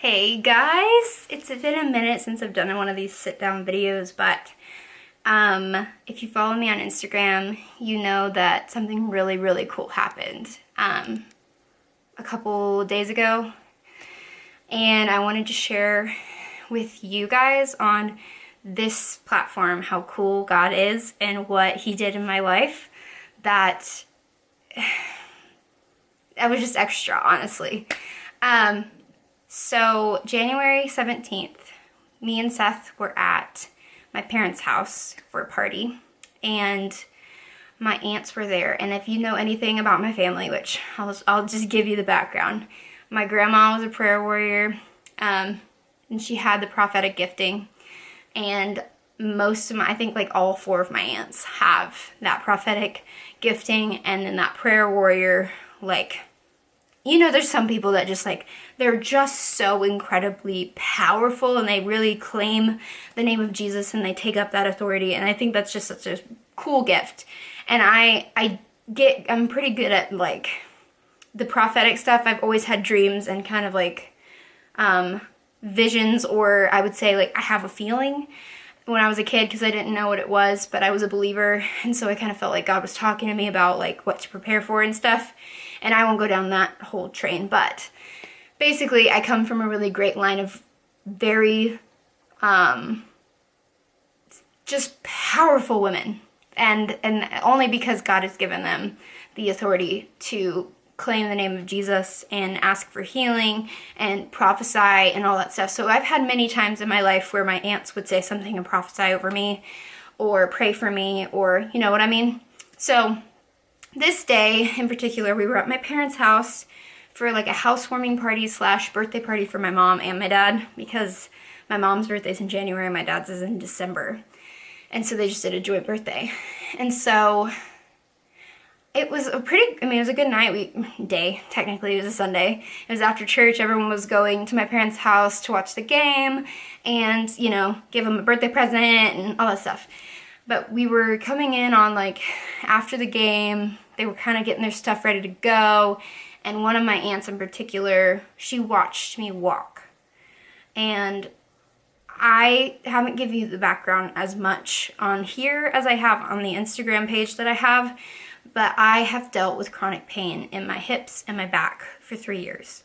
Hey guys, it's been a minute since I've done one of these sit down videos, but um, if you follow me on Instagram, you know that something really, really cool happened um, a couple days ago. And I wanted to share with you guys on this platform how cool God is and what he did in my life that I was just extra, honestly. Um, so January 17th, me and Seth were at my parents' house for a party and my aunts were there. And if you know anything about my family, which I'll, I'll just give you the background. My grandma was a prayer warrior um, and she had the prophetic gifting. And most of my, I think like all four of my aunts have that prophetic gifting and then that prayer warrior like you know, there's some people that just like, they're just so incredibly powerful and they really claim the name of Jesus and they take up that authority. And I think that's just such a cool gift. And I, I get, I'm pretty good at like the prophetic stuff. I've always had dreams and kind of like, um, visions or I would say like I have a feeling when I was a kid because I didn't know what it was, but I was a believer. And so I kind of felt like God was talking to me about like what to prepare for and stuff and I won't go down that whole train, but basically I come from a really great line of very um, just powerful women and and only because God has given them the authority to claim the name of Jesus and ask for healing and prophesy and all that stuff. So I've had many times in my life where my aunts would say something and prophesy over me or pray for me or you know what I mean? So this day in particular, we were at my parents' house for like a housewarming party slash birthday party for my mom and my dad because my mom's birthday's in January, my dad's is in December. And so they just did a joint birthday. And so it was a pretty, I mean, it was a good night, we, day, technically, it was a Sunday. It was after church, everyone was going to my parents' house to watch the game and, you know, give them a birthday present and all that stuff. But we were coming in on like after the game, they were kind of getting their stuff ready to go. And one of my aunts in particular, she watched me walk. And I haven't given you the background as much on here as I have on the Instagram page that I have, but I have dealt with chronic pain in my hips and my back for three years.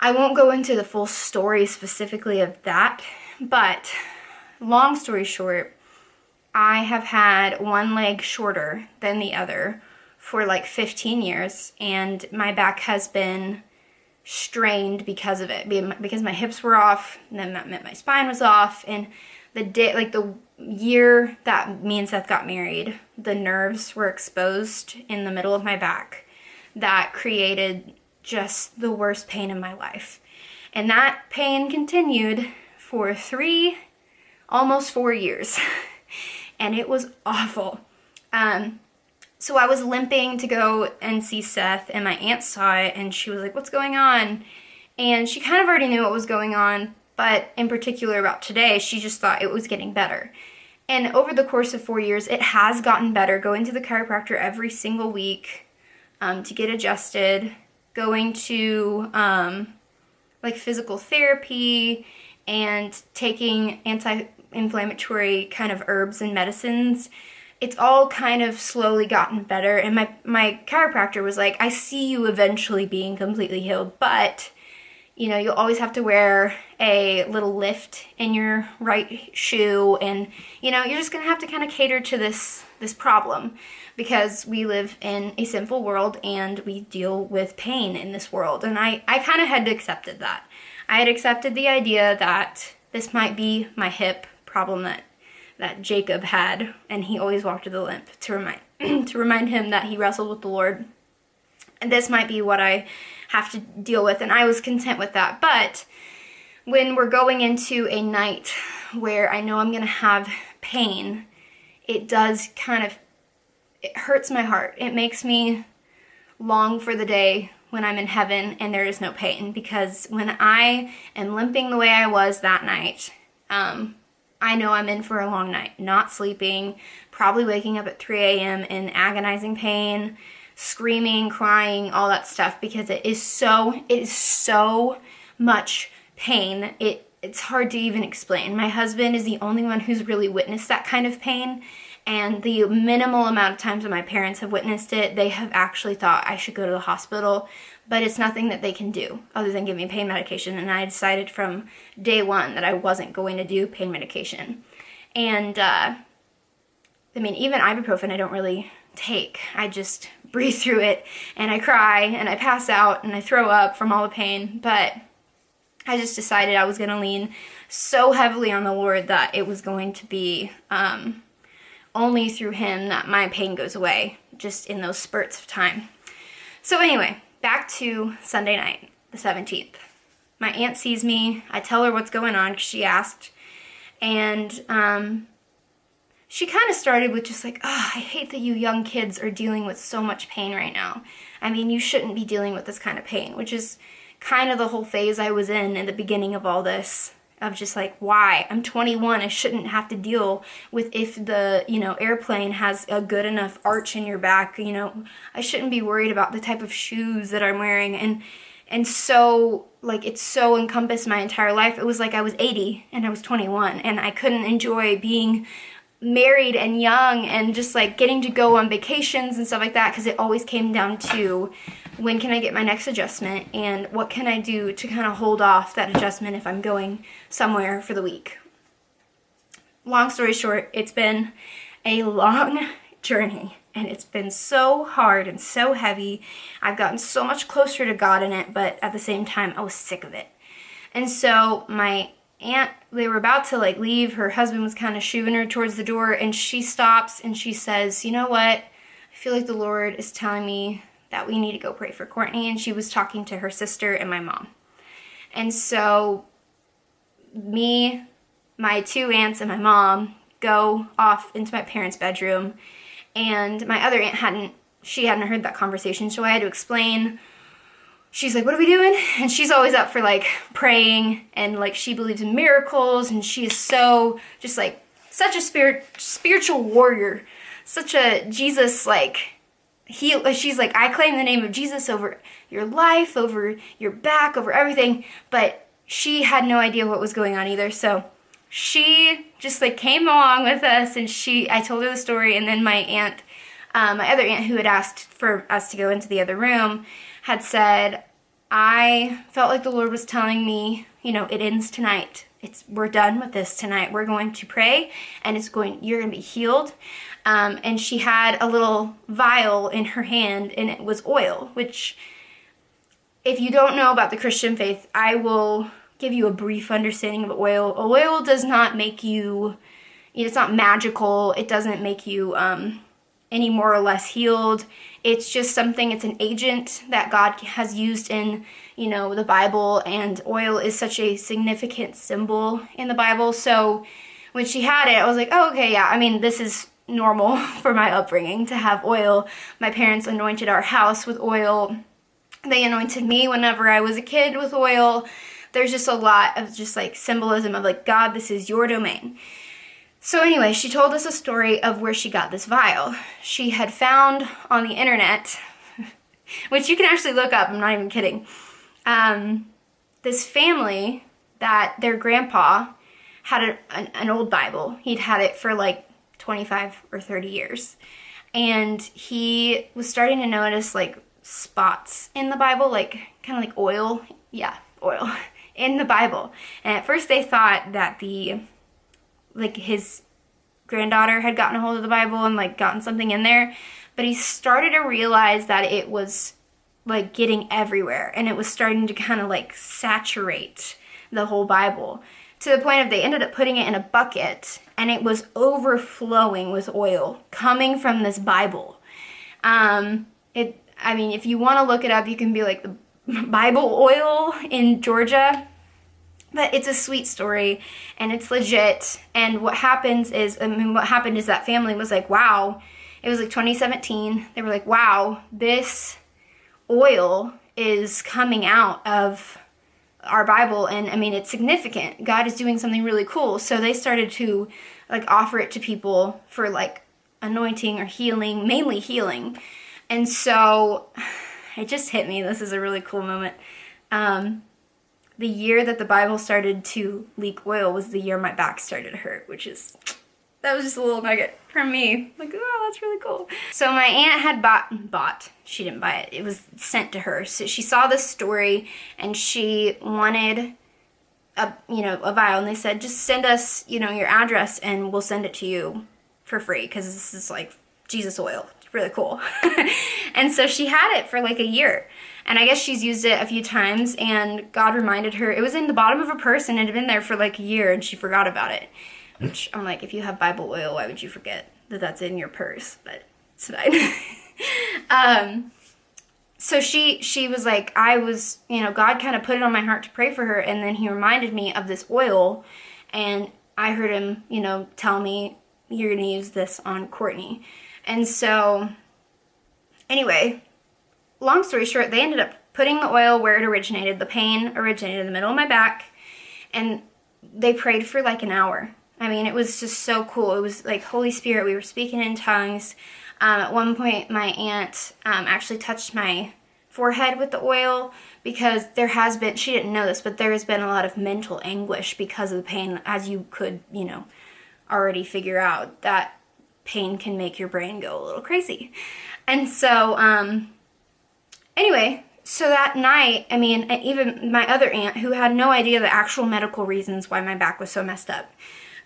I won't go into the full story specifically of that, but long story short, I have had one leg shorter than the other for like 15 years and my back has been strained because of it. Because my hips were off and then that meant my spine was off and the day like the year that me and Seth got married the nerves were exposed in the middle of my back that created just the worst pain in my life. And that pain continued for three almost four years. And it was awful. Um, so I was limping to go and see Seth, and my aunt saw it, and she was like, what's going on? And she kind of already knew what was going on, but in particular about today, she just thought it was getting better. And over the course of four years, it has gotten better, going to the chiropractor every single week um, to get adjusted, going to um, like physical therapy and taking anti inflammatory kind of herbs and medicines, it's all kind of slowly gotten better. And my, my chiropractor was like, I see you eventually being completely healed, but you know, you'll always have to wear a little lift in your right shoe and you know, you're just going to have to kind of cater to this this problem because we live in a sinful world and we deal with pain in this world. And I I kind of had accepted that. I had accepted the idea that this might be my hip problem that that Jacob had, and he always walked with a limp to remind to remind him that he wrestled with the Lord. And this might be what I have to deal with, and I was content with that. But when we're going into a night where I know I'm gonna have pain, it does kind of it hurts my heart. It makes me long for the day when I'm in heaven and there is no pain because when I am limping the way I was that night, um, I know I'm in for a long night, not sleeping, probably waking up at 3 a.m. in agonizing pain, screaming, crying, all that stuff because it is so, it is so much pain. It it's hard to even explain. My husband is the only one who's really witnessed that kind of pain. And the minimal amount of times that my parents have witnessed it, they have actually thought I should go to the hospital. But it's nothing that they can do other than give me pain medication. And I decided from day one that I wasn't going to do pain medication. And, uh, I mean, even ibuprofen I don't really take. I just breathe through it and I cry and I pass out and I throw up from all the pain. But I just decided I was going to lean so heavily on the Lord that it was going to be um, only through Him that my pain goes away, just in those spurts of time. So, anyway, back to Sunday night, the 17th. My aunt sees me. I tell her what's going on because she asked. And um, she kind of started with just like, oh, I hate that you young kids are dealing with so much pain right now. I mean, you shouldn't be dealing with this kind of pain, which is kind of the whole phase I was in in the beginning of all this of just like why? I'm 21 i shouldn't have to deal with if the you know airplane has a good enough arch in your back you know? I shouldn't be worried about the type of shoes that i'm wearing and and so like it so encompassed my entire life. It was like i was 80 and i was 21 and i couldn't enjoy being married and young and just like getting to go on vacations and stuff like that because it always came down to when can I get my next adjustment and what can I do to kind of hold off that adjustment if I'm going somewhere for the week. Long story short, it's been a long journey and it's been so hard and so heavy. I've gotten so much closer to God in it, but at the same time, I was sick of it. And so my aunt, they were about to like leave. Her husband was kind of shooing her towards the door and she stops and she says, you know what? I feel like the Lord is telling me that we need to go pray for Courtney. And she was talking to her sister and my mom. And so me, my two aunts, and my mom go off into my parents' bedroom. And my other aunt hadn't, she hadn't heard that conversation. So I had to explain she's like, what are we doing? And she's always up for like praying and like she believes in miracles and she is so just like such a spirit spiritual warrior, such a Jesus like he she's like I claim the name of Jesus over your life, over your back, over everything, but she had no idea what was going on either. So she just like came along with us and she I told her the story and then my aunt um, my other aunt who had asked for us to go into the other room had said I felt like the Lord was telling me, you know, it ends tonight. It's we're done with this tonight. We're going to pray and it's going you're going to be healed. Um, and she had a little vial in her hand and it was oil, which if you don't know about the Christian faith, I will give you a brief understanding of oil. Oil does not make you, it's not magical. It doesn't make you um, any more or less healed. It's just something, it's an agent that God has used in, you know, the Bible, and oil is such a significant symbol in the Bible. So when she had it, I was like, oh, okay, yeah, I mean, this is normal for my upbringing to have oil. My parents anointed our house with oil. They anointed me whenever I was a kid with oil. There's just a lot of just like symbolism of like, God, this is your domain. So anyway, she told us a story of where she got this vial. She had found on the internet, which you can actually look up, I'm not even kidding, um, this family that their grandpa had a, an, an old Bible. He'd had it for like 25 or 30 years. And he was starting to notice like spots in the Bible, like kind of like oil. Yeah, oil in the Bible. And at first they thought that the, like his granddaughter had gotten a hold of the Bible and like gotten something in there. But he started to realize that it was like getting everywhere and it was starting to kind of like saturate the whole Bible to the point of they ended up putting it in a bucket and it was overflowing with oil coming from this Bible. Um, it, I mean, if you want to look it up, you can be like the Bible oil in Georgia. But it's a sweet story and it's legit. And what happens is, I mean, what happened is that family was like, wow, it was like 2017. They were like, wow, this oil is coming out of our Bible and I mean it's significant. God is doing something really cool. So they started to like offer it to people for like anointing or healing, mainly healing. And so it just hit me. This is a really cool moment. Um, the year that the Bible started to leak oil was the year my back started to hurt, which is that was just a little nugget from me. Like, oh, that's really cool. So my aunt had bought, bought, she didn't buy it. It was sent to her. So she saw this story and she wanted a, you know, a vial and they said, just send us, you know, your address and we'll send it to you for free because this is like Jesus oil. Really cool. and so she had it for like a year. And I guess she's used it a few times and God reminded her, it was in the bottom of her purse and it had been there for like a year and she forgot about it. Which I'm like, if you have Bible oil, why would you forget that that's in your purse? But it's fine. um, so she she was like, I was, you know, God kind of put it on my heart to pray for her, and then He reminded me of this oil, and I heard Him, you know, tell me you're gonna use this on Courtney, and so anyway, long story short, they ended up putting the oil where it originated. The pain originated in the middle of my back, and they prayed for like an hour I mean, it was just so cool. It was like Holy Spirit. We were speaking in tongues. Um, at one point, my aunt um, actually touched my forehead with the oil because there has been, she didn't know this, but there has been a lot of mental anguish because of the pain, as you could, you know, already figure out that pain can make your brain go a little crazy. And so, um, anyway, so that night, I mean, even my other aunt, who had no idea the actual medical reasons why my back was so messed up,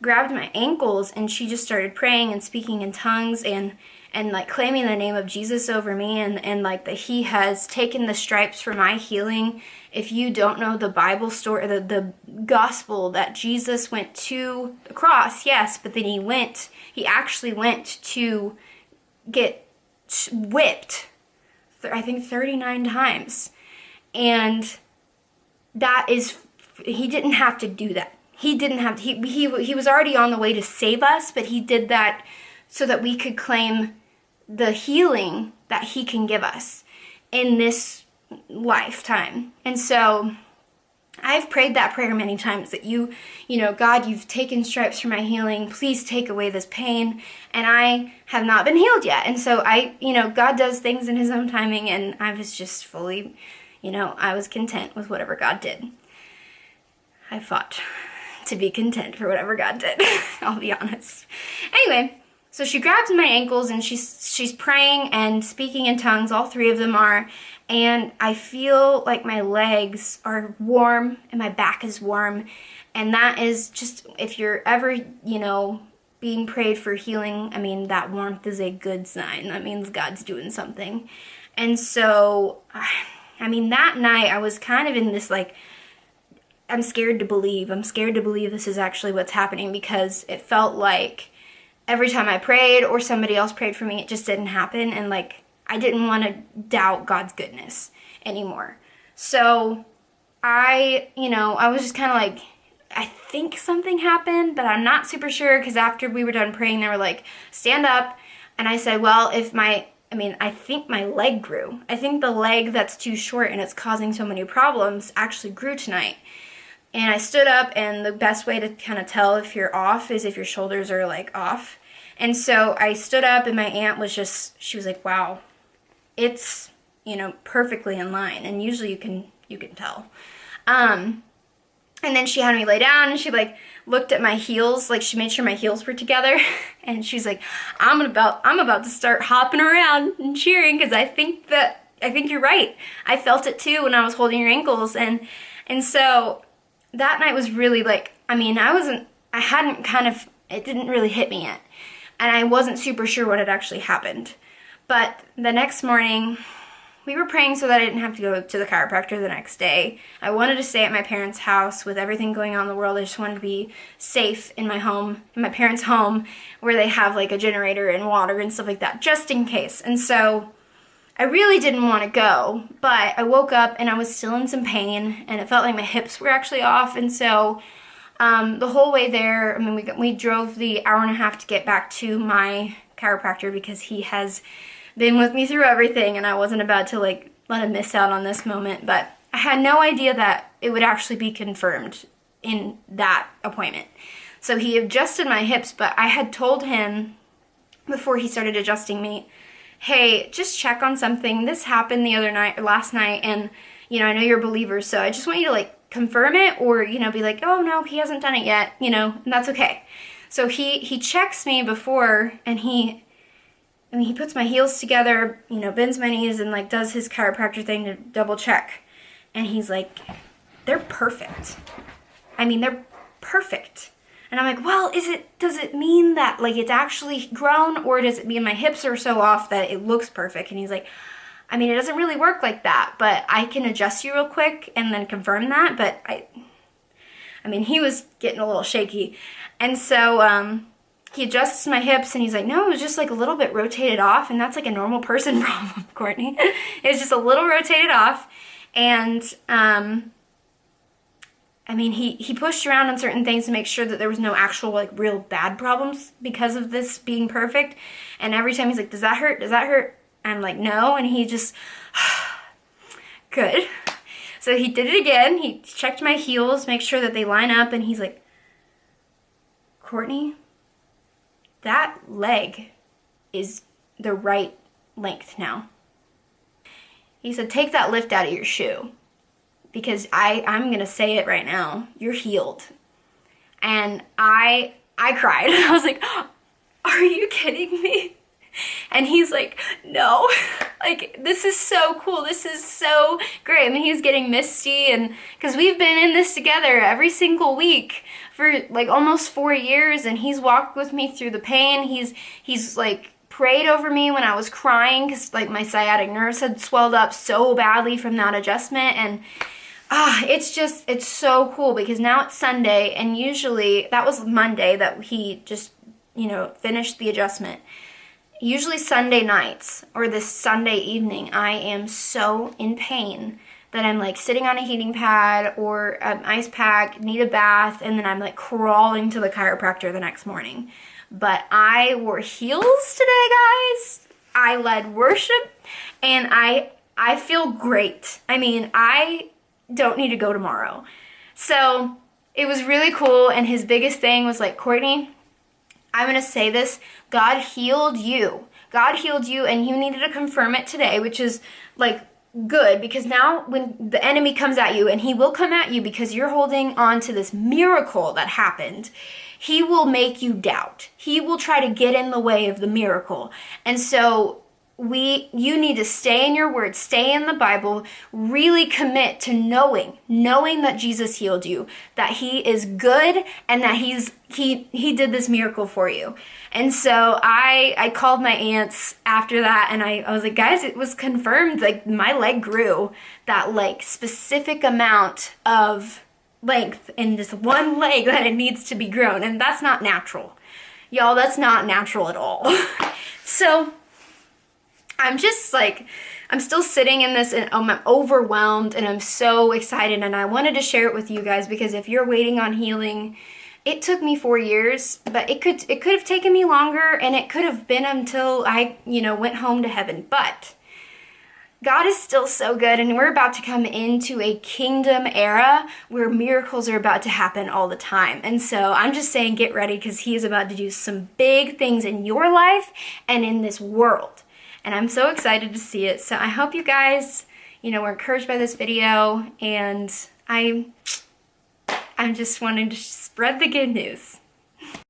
grabbed my ankles and she just started praying and speaking in tongues and and like claiming the name of Jesus over me and and like that he has taken the stripes for my healing. If you don't know the Bible story the the gospel that Jesus went to the cross, yes, but then he went he actually went to get whipped I think 39 times. And that is he didn't have to do that he didn't have to, he he he was already on the way to save us, but he did that so that we could claim the healing that he can give us in this lifetime. And so I've prayed that prayer many times that you, you know, God, you've taken stripes for my healing. Please take away this pain. And I have not been healed yet. And so I, you know, God does things in his own timing and I was just fully, you know, I was content with whatever God did. I fought to be content for whatever God did. I'll be honest. Anyway, so she grabs my ankles and she's she's praying and speaking in tongues. All three of them are, and I feel like my legs are warm and my back is warm, and that is just if you're ever you know being prayed for healing. I mean that warmth is a good sign. That means God's doing something, and so. I mean, that night I was kind of in this like I'm scared to believe. I'm scared to believe this is actually what's happening because it felt like every time I prayed or somebody else prayed for me, it just didn't happen. And like, I didn't want to doubt God's goodness anymore. So I, you know, I was just kind of like, I think something happened, but I'm not super sure because after we were done praying, they were like, stand up. And I said, well, if my, I mean, I think my leg grew. I think the leg that's too short and it's causing so many problems actually grew tonight. And I stood up, and the best way to kind of tell if you're off is if your shoulders are like off. And so I stood up, and my aunt was just, she was like, wow, it's, you know, perfectly in line. And usually you can, you can tell. Um, and then she had me lay down and she like looked at my heels, like she made sure my heels were together. and she's like, I'm about, I'm about to start hopping around and cheering because I think that, I think you're right. I felt it too when I was holding your ankles. And, and so that night was really like, I mean, I wasn't, I hadn't kind of, it didn't really hit me yet. And I wasn't super sure what had actually happened. But the next morning, we were praying so that I didn't have to go to the chiropractor the next day. I wanted to stay at my parents' house with everything going on in the world. I just wanted to be safe in my home, in my parents' home, where they have like a generator and water and stuff like that, just in case. And so I really didn't want to go, but I woke up and I was still in some pain and it felt like my hips were actually off. And so um, the whole way there, I mean, we, we drove the hour and a half to get back to my chiropractor because he has been with me through everything and I wasn't about to like let him miss out on this moment. But I had no idea that it would actually be confirmed in that appointment. So he adjusted my hips, but I had told him before he started adjusting me hey, just check on something. This happened the other night, last night, and, you know, I know you're a believer, so I just want you to, like, confirm it or, you know, be like, oh no, he hasn't done it yet, you know, and that's okay. So he, he checks me before and he, I mean, he puts my heels together, you know, bends my knees and like does his chiropractor thing to double check. And he's like, they're perfect. I mean, they're perfect. And I'm like, well, is it, does it mean that like it's actually grown or does it mean my hips are so off that it looks perfect? And he's like, I mean, it doesn't really work like that, but I can adjust you real quick and then confirm that. But I, I mean, he was getting a little shaky. And so, um, he adjusts my hips and he's like, no, it was just like a little bit rotated off. And that's like a normal person problem, Courtney. it was just a little rotated off. And, um, I mean, he, he pushed around on certain things to make sure that there was no actual, like, real bad problems because of this being perfect. And every time he's like, does that hurt? Does that hurt? I'm like, no. And he just, good. So he did it again. He checked my heels, make sure that they line up. And he's like, Courtney, that leg is the right length now. He said, take that lift out of your shoe because I, I'm gonna say it right now, you're healed. And I, I cried. I was like, are you kidding me? And he's like, no, like this is so cool. This is so great. I mean, he getting misty and because we've been in this together every single week for like almost four years and he's walked with me through the pain. He's, he's like prayed over me when I was crying because like my sciatic nerves had swelled up so badly from that adjustment and ah, it's just, it's so cool because now it's Sunday and usually, that was Monday that he just, you know, finished the adjustment. Usually Sunday nights or this Sunday evening, I am so in pain that I'm like sitting on a heating pad or an ice pack, need a bath, and then I'm like crawling to the chiropractor the next morning. But I wore heels today, guys. I led worship and I I feel great. I mean, I don't need to go tomorrow. So it was really cool. And his biggest thing was like, Courtney, I'm going to say this God healed you. God healed you, and you needed to confirm it today, which is like good because now when the enemy comes at you, and he will come at you because you're holding on to this miracle that happened, he will make you doubt. He will try to get in the way of the miracle. And so we you need to stay in your word stay in the bible really commit to knowing knowing that jesus healed you that he is good and that he's he he did this miracle for you. And so i i called my aunts after that and i, I was like guys it was confirmed like my leg grew that like specific amount of length in this one leg that it needs to be grown and that's not natural. Y'all that's not natural at all. So I'm just like, I'm still sitting in this and I'm overwhelmed and I'm so excited and I wanted to share it with you guys because if you're waiting on healing, it took me four years, but it could it could have taken me longer and it could have been until I, you know, went home to heaven. But God is still so good, and we're about to come into a kingdom era where miracles are about to happen all the time. And so I'm just saying, get ready because He is about to do some big things in your life and in this world and I'm so excited to see it. So I hope you guys, you know, were encouraged by this video and I, I'm just wanting to spread the good news.